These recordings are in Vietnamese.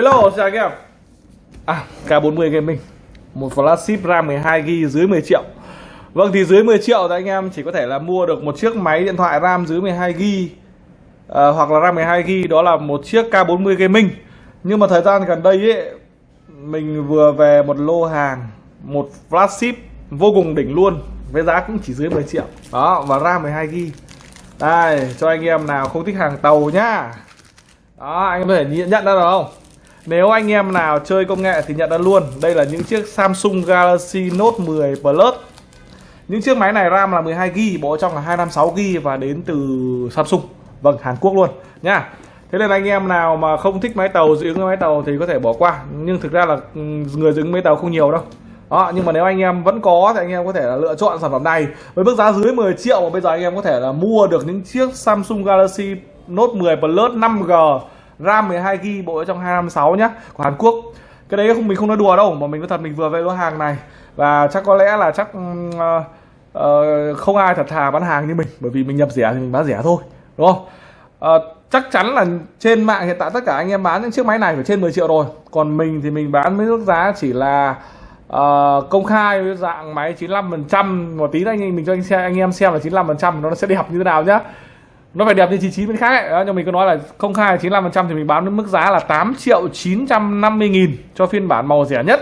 Hello, chào anh em. À, K40 Gaming. Một flagship RAM 12GB dưới 10 triệu. Vâng thì dưới 10 triệu thì anh em chỉ có thể là mua được một chiếc máy điện thoại RAM dưới 12GB à, Hoặc là RAM 12GB đó là một chiếc K40 Gaming. Nhưng mà thời gian gần đây ấy Mình vừa về một lô hàng Một flagship vô cùng đỉnh luôn Với giá cũng chỉ dưới 10 triệu. Đó, và RAM 12GB Đây, cho anh em nào không thích hàng tàu nhá. Đó, anh em có thể nhận ra được không? Nếu anh em nào chơi công nghệ thì nhận ra luôn Đây là những chiếc Samsung Galaxy Note 10 Plus. Những chiếc máy này RAM là 12GB Bộ trong là 256GB và đến từ Samsung. Vâng, Hàn Quốc luôn nha. Thế nên anh em nào mà không thích máy tàu dị ứng máy tàu thì có thể bỏ qua. Nhưng thực ra là ừ, người dị ứng máy tàu không nhiều đâu. Đó, nhưng mà nếu anh em vẫn có thì anh em có thể là lựa chọn sản phẩm này. Với mức giá dưới 10 triệu mà bây giờ anh em có thể là mua được những chiếc Samsung Galaxy Note 10 Plus 5G RAM 12GB bộ ở trong 256 nhá của Hàn Quốc. Cái đấy không mình không nói đùa đâu mà mình có thật mình vừa về lô hàng này. Và chắc có lẽ là chắc uh, uh, không ai thật thà bán hàng như mình bởi vì mình nhập rẻ thì mình bán rẻ thôi đúng không? Uh, chắc chắn là trên mạng hiện tại tất cả anh em bán những chiếc máy này phải trên 10 triệu rồi. Còn mình thì mình bán với mức giá chỉ là uh, công khai với dạng máy 95 phần trăm. Một tí anh mình cho anh xem anh em xem là 95 phần trăm nó sẽ đẹp như thế nào nhá nó phải đẹp như 99 bên khác ấy. Đó, nhưng mình có nói là không khai 95% thì mình bán với mức giá là 8 triệu 950 nghìn cho phiên bản màu rẻ nhất.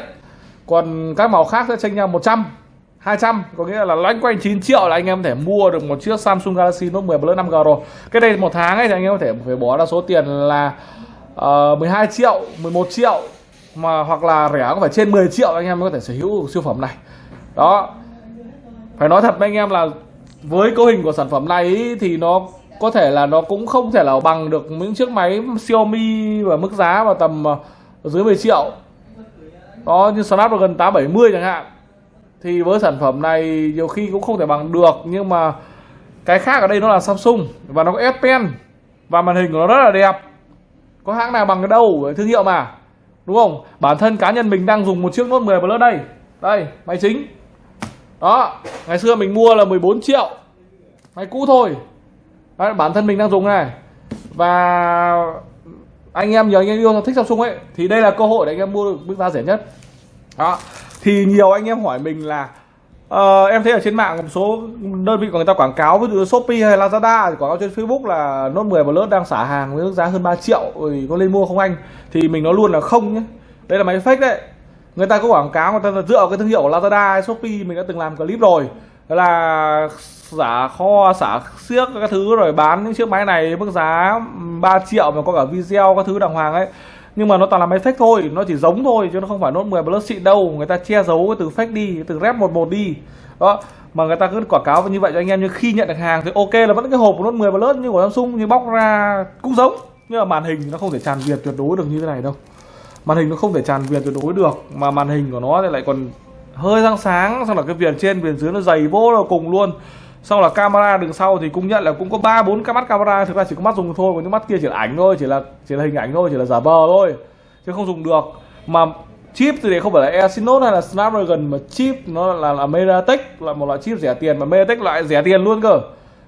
Còn các màu khác sẽ chênh nhau 100 200 có nghĩa là loanh quanh 9 triệu là anh em có thể mua được một chiếc Samsung Galaxy Note 10 Plus 5G rồi. Cái đây một tháng ấy thì anh em có thể phải bỏ ra số tiền là ờ, uh, 12 triệu 11 triệu mà hoặc là rẻ có phải trên 10 triệu anh em mới có thể sở hữu siêu phẩm này. Đó. Phải nói thật với anh em là với cấu hình của sản phẩm này ý, thì nó có thể là nó cũng không thể là bằng được những chiếc máy Xiaomi và mức giá vào tầm ờ, dưới 10 triệu. Đó, như Snapdragon 870 chẳng hạn. Thì với sản phẩm này nhiều khi cũng không thể bằng được, nhưng mà cái khác ở đây nó là Samsung và nó có S Pen và màn hình của nó rất là đẹp. Có hãng nào bằng cái đâu thương hiệu mà, đúng không? Bản thân cá nhân mình đang dùng một chiếc Note 10 Plus đây. Đây, máy chính. Đó, ngày xưa mình mua là 14 triệu. Máy cũ thôi. Đấy, bản thân mình đang dùng này. Và anh em nhiều anh em yêu thích Samsung ấy thì đây là cơ hội để anh em mua được mức giá rẻ nhất. Đó. Thì nhiều anh em hỏi mình là uh, em thấy ở trên mạng một số đơn vị của người ta quảng cáo ví dụ Shopee hay Lazada thì quảng cáo trên Facebook là Note 10 Plus đang xả hàng với mức giá hơn 3 triệu thì có lên mua không anh? Thì mình nói luôn là không nhé. Đây là máy fake đấy. Người ta có quảng cáo người ta dựa vào cái thương hiệu của Lazada hay Shopee mình đã từng làm clip rồi là giả kho, xả xiếc các thứ rồi bán những chiếc máy này mức giá 3 triệu mà có cả video các thứ đàng hoàng ấy. Nhưng mà nó toàn là máy fake thôi, nó chỉ giống thôi chứ nó không phải nốt 10 plus xịn đâu. Người ta che giấu từ fake đi, từ rep 11 đi. Đó, mà người ta cứ quảng cáo như vậy cho anh em, nhưng khi nhận được hàng thì ok là vẫn cái hộp của nốt 10 plus như của Samsung, nhưng bóc ra cũng giống. Nhưng mà màn hình nó không thể tràn việt tuyệt đối được như thế này đâu. Màn hình nó không thể tràn việt tuyệt đối được, mà màn hình của nó thì lại còn hơi sáng sáng, xong là cái viền trên, viền dưới nó dày vô là cùng luôn. Xong là camera đường sau thì cũng nhận là cũng có ba, bốn cái mắt camera, thực ra chỉ có mắt dùng thôi, còn những mắt kia chỉ là ảnh thôi, chỉ là chỉ là hình ảnh thôi, chỉ là giả vờ thôi, chứ không dùng được. Mà chip thì đấy không phải là Exynos hay là Snapdragon, mà chip nó là là MediaTek là một loại chip rẻ tiền, mà MediaTek loại rẻ tiền luôn cơ.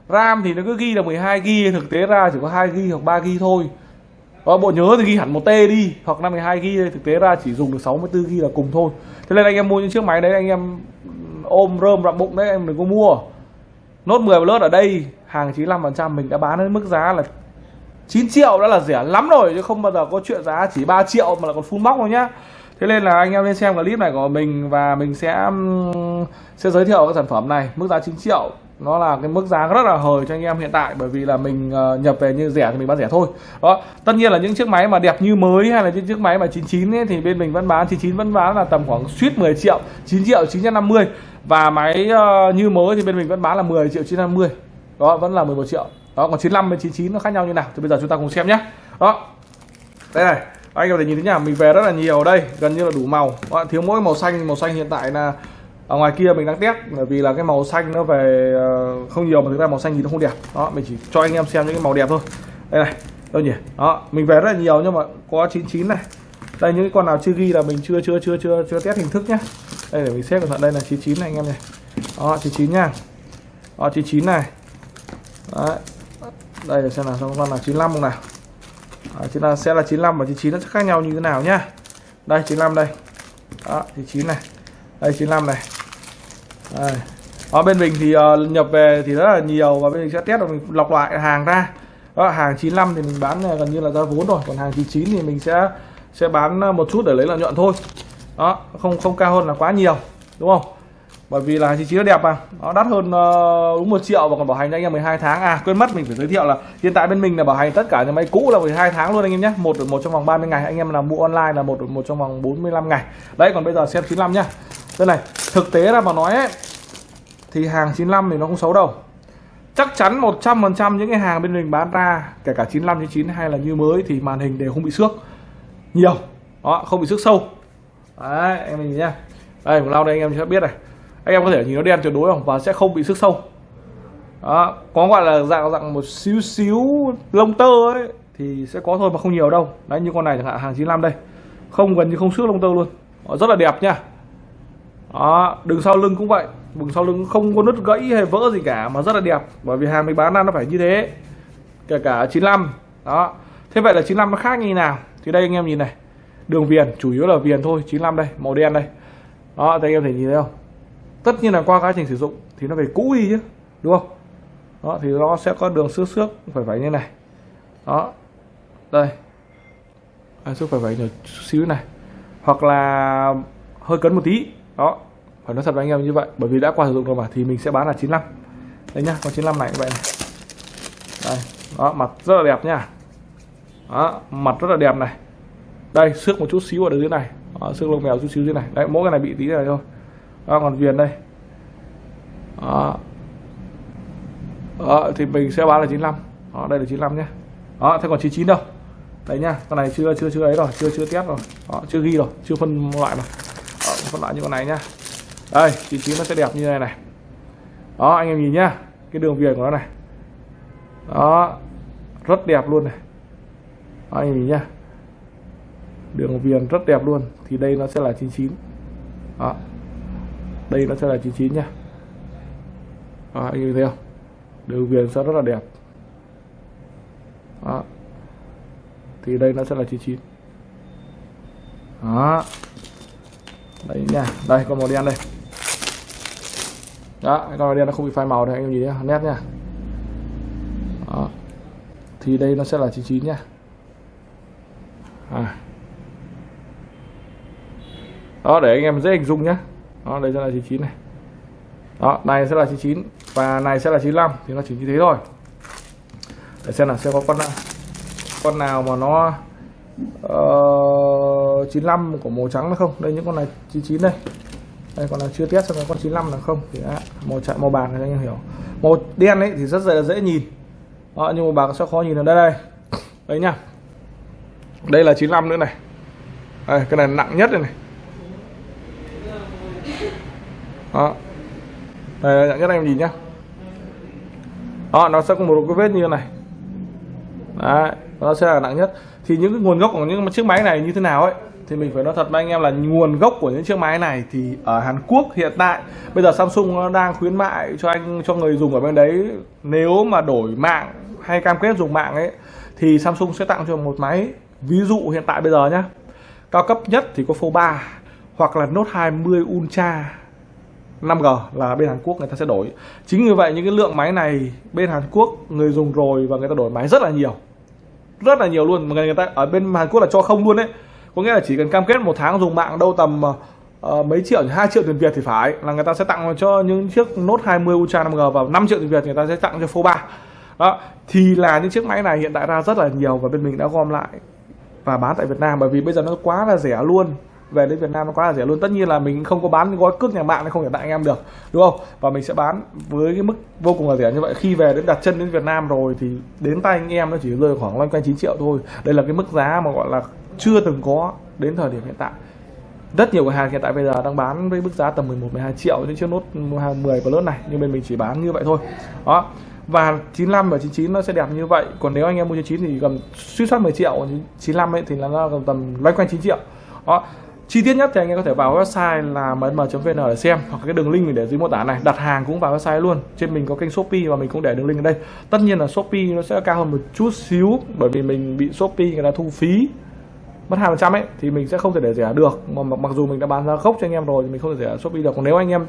RAM thì nó cứ ghi là 12 GB thực tế ra chỉ có 2 GB hoặc 3 GB thôi đó, bộ nhớ thì ghi hẳn một T đi hoặc 52 ghi thực tế ra chỉ dùng được 64 ghi là cùng thôi. Thế nên anh em mua những chiếc máy đấy anh em ôm rơm rậm bụng đấy em đừng có mua. Nốt 10 Plus ở đây hàng 95% mình đã bán đến mức giá là 9 triệu đã là rẻ lắm rồi chứ không bao giờ có chuyện giá chỉ 3 triệu mà là còn full box đâu nhá. Thế nên là anh em lên xem clip này của mình và mình sẽ sẽ giới thiệu cái sản phẩm này mức giá 9 triệu nó là cái mức giá rất là hời cho anh em hiện tại bởi vì là mình ờ, nhập về như rẻ thì mình bán rẻ thôi. Đó tất nhiên là những chiếc máy mà đẹp như mới hay là những chiếc máy mà 99 ấy, thì bên mình vẫn bán. 99 vẫn bán là tầm khoảng suýt 10 triệu 9 triệu 950 và máy uh, như mới thì bên mình vẫn bán là 10 triệu 950 đó vẫn là 11 triệu. Đó còn 95 với 99 nó khác nhau như nào thì bây giờ chúng ta cùng xem nhé đó. Đây này anh có thể nhìn thấy nhà mình về rất là nhiều đây gần như là đủ màu. Đó, thiếu mỗi màu xanh màu xanh hiện tại là ở ngoài kia mình đang test bởi vì là cái màu xanh nó về ờ, không nhiều mà thực ra màu xanh thì nó không đẹp. Đó mình chỉ cho anh em xem những cái màu đẹp thôi. Đây này đâu nhỉ? Đó mình về rất là nhiều nhưng mà có 99 này. Đây những cái con nào chưa ghi là mình chưa chưa chưa chưa chưa test hình thức nhá. Đây để mình xếp cẩn thận đây là 99 này anh em này. Đó 99 nha. Đó 99 này. Đấy. đây để xem nào xong con nào 95 không nào. À, chúng ta sẽ là 95 và 99 nó sẽ khác nhau như thế nào nhá. Đây 95 đây. Đó 99 này. Đây 95 này đây. ở bên mình thì uh, nhập về thì rất là nhiều và bên mình sẽ test và mình lọc lại hàng ra. Đó hàng 95 thì mình bán ờ, gần như là ra vốn rồi. Còn hàng 99 thì mình sẽ sẽ bán ờ, một chút để lấy lợi nhuận thôi. Đó không không cao hơn là quá nhiều đúng không? Bởi vì là 99 nó đẹp mà. Nó đắt hơn uh, đúng một triệu và còn bảo hành cho anh em 12 tháng. À quên mất mình phải giới thiệu là hiện tại bên mình là bảo hành tất cả những máy cũ là 12 tháng luôn anh em nhé. Một một trong vòng 30 ngày. Anh em là mua online là một một trong vòng 45 ngày. Đấy còn bây giờ xem 95 nhá đây này thực tế là mà nói ấy, thì hàng 95 thì nó không xấu đâu. Chắc chắn 100% những cái hàng bên mình bán ra kể cả 95 99 hay là như mới thì màn hình đều không bị xước. Nhiều đó không bị xước sâu. Đấy em nhìn nhá. Đây một lau đây anh em sẽ biết này. Anh em có thể nhìn nó đen tuyệt đối không? Và sẽ không bị xước sâu. Đó có gọi là dạng dạng một xíu xíu lông tơ ấy thì sẽ có thôi mà không nhiều đâu. Đấy như con này chẳng hạn hàng 95 đây. Không gần như không xước lông tơ luôn. Đó, rất là đẹp nha đó đường sau lưng cũng vậy. Đường sau lưng không có nứt gãy hay vỡ gì cả mà rất là đẹp. Bởi vì hàng mình bán ra nó phải như thế kể cả 95 đó. Thế vậy là 95 nó khác như nào? Thì đây anh em nhìn này. Đường viền chủ yếu là viền thôi 95 đây màu đen đây. Đó thì anh em thể nhìn thấy không? Tất nhiên là qua quá trình sử dụng thì nó phải cũ đi chứ đúng không? Đó thì nó sẽ có đường xước xước phải phải như này. Đó. Đây. À, xước phải phải nhỏ xíu này. Hoặc là hơi cấn một tí đó phải nói thật với anh em như vậy bởi vì đã qua sử dụng rồi mà thì mình sẽ bán là 95 đây nhá con 95 này như vậy này. Đây đó mặt rất là đẹp nha đó mặt rất là đẹp này. Đây xước một chút xíu ở dưới này. Đó, xước lông mèo chút xíu dưới này. Đấy mỗi cái này bị tí này thôi. Đó, còn viền đây. Đó. đó thì mình sẽ bán là 95 đó đây là 95 nhé đó thế còn 99 đâu? Đấy nhá con này chưa chưa chưa ấy rồi chưa chưa test rồi. Đó, chưa ghi rồi chưa phân loại mà phân loại như con này nhá. Đây 99 nó sẽ đẹp như này này. Đó anh em nhìn nhá cái đường viền của nó này. Đó rất đẹp luôn này. Đó, anh em nhìn nhá. Đường viền rất đẹp luôn thì đây nó sẽ là 99 đó đây nó sẽ là 99 nhá. Đó, anh nhìn thấy không? Đường viền sẽ rất là đẹp. Đó. thì đây nó sẽ là 99 đó đấy nha. Đây, con màu đen đây. Đó, con màu đen nó không bị phai màu đây anh em nhìn nhé nét nha. Đó. thì đây nó sẽ là 99 nha. À. đó, để anh em dễ hình dung nhá. Đó, đây sẽ là 99 này. Đó, này sẽ là 99 và này sẽ là 95 thì nó chỉ như thế thôi. Để xem là sẽ có con nào con nào mà nó Ờ, uh, 95 của màu trắng nó không? Đây những con này 99 đây. Đây còn là chưa test xem con 95 là không. Thì à, màu chạy màu bạc này anh em hiểu. Màu đen ấy thì rất là dễ nhìn. À, nhưng màu bạc sẽ khó nhìn ở đây đây. Đấy nhá. Đây là 95 nữa này. Đây, cái này nặng nhất đây này. Đó. Đây nặng nhất em nhìn nhá. Đó nó sẽ có một cái vết như này đấy, nó sẽ là nặng nhất. Thì những cái nguồn gốc của những chiếc máy này như thế nào ấy, thì mình phải nói thật với anh em là nguồn gốc của những chiếc máy này thì ở Hàn Quốc hiện tại. Bây giờ Samsung nó đang khuyến mại cho anh, cho người dùng ở bên đấy, nếu mà đổi mạng hay cam kết dùng mạng ấy, thì Samsung sẽ tặng cho một máy. Ví dụ hiện tại bây giờ nhá, cao cấp nhất thì có Fold 3 hoặc là Note 20 Ultra 5G là bên Hàn Quốc người ta sẽ đổi. Chính như vậy những cái lượng máy này bên Hàn Quốc người dùng rồi và người ta đổi máy rất là nhiều rất là nhiều luôn. Mà người ta ở bên Hàn Quốc là cho không luôn đấy. Có nghĩa là chỉ cần cam kết một tháng dùng mạng đâu tầm uh, mấy triệu hai triệu tiền Việt thì phải. Là người ta sẽ tặng cho những chiếc Note 20 Ultra 5G và 5 triệu tiền Việt người ta sẽ tặng cho Fold 3 đó thì là những chiếc máy này hiện tại ra rất là nhiều và bên mình đã gom lại và bán tại Việt Nam. Bởi vì bây giờ nó quá là rẻ luôn về đến Việt Nam nó quá là rẻ luôn. Tất nhiên là mình không có bán gói cước nhà mạng nó không thể tặng anh em được, đúng không? Và mình sẽ bán với cái mức vô cùng là rẻ như vậy. Khi về đến đặt chân đến Việt Nam rồi thì đến tay anh em nó chỉ rơi khoảng loanh quanh 9 triệu thôi. Đây là cái mức giá mà gọi là chưa từng có đến thời điểm hiện tại. Rất nhiều cửa hàng hiện tại bây giờ đang bán với mức giá tầm 11 12 triệu những chiếc nốt 10 Plus này, nhưng bên mình chỉ bán như vậy thôi. Đó. Và 95 và 99 nó sẽ đẹp như vậy. Còn nếu anh em mua 99 thì gần suy soát 10 triệu 95 ấy thì là nó tầm loanh quanh 9 triệu. Đó chi tiết nhất thì anh em có thể vào website là mn.vn để xem, hoặc cái đường link mình để dưới mô tả này. Đặt hàng cũng vào website luôn. Trên mình có kênh shopee và mình cũng để đường link ở đây. Tất nhiên là shopee nó sẽ cao hơn một chút xíu, bởi vì mình bị shopee người ta thu phí mất hai trăm ấy, thì mình sẽ không thể để rẻ được. Mà mặc dù mình đã bán ra gốc cho anh em rồi thì mình không thể rẻ shopee được. Còn nếu anh em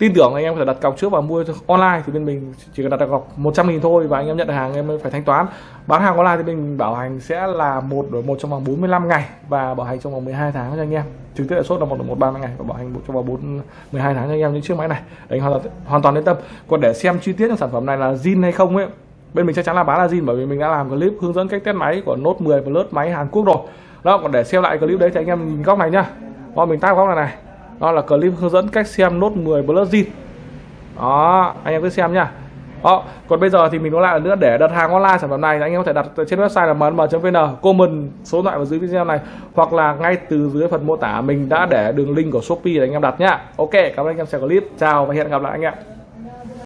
tin tưởng anh em có thể đặt cọc trước và mua online thì bên mình chỉ cần đặt cọc 100 nghìn thôi và anh em nhận được hàng em mới phải thanh toán. Bán hàng online thì mình bảo hành sẽ là một đổi một trong vòng 45 ngày và bảo hành trong vòng 12 tháng cho anh em. Trực tiếp lãi suất là một đổi một 30 ngày và bảo hành trong vòng 4 12 tháng cho anh em những chiếc máy này. Anh hoàn hoàn toàn yên tâm. Còn để xem chi tiết sản phẩm này là zin hay không ấy, bên mình chắc chắn là bán là zin bởi vì mình đã làm clip hướng dẫn cách test máy của nốt 10 và lớp máy Hàn Quốc rồi. Đó, còn để xem lại clip đấy thì anh em nhìn góc này nhá. Đó mình tao góc này này đó là clip hướng dẫn cách xem nốt 10 Plus zin đó anh em cứ xem nhá đó, còn bây giờ thì mình có lại nữa để đặt hàng online sản phẩm này anh em có thể đặt trên website là mnm.vn comment số điện thoại vào dưới video này hoặc là ngay từ dưới phần mô tả mình đã để đường link của Shopee để anh em đặt nhá. Ok, cảm ơn anh em xem clip. Chào và hẹn gặp lại anh em.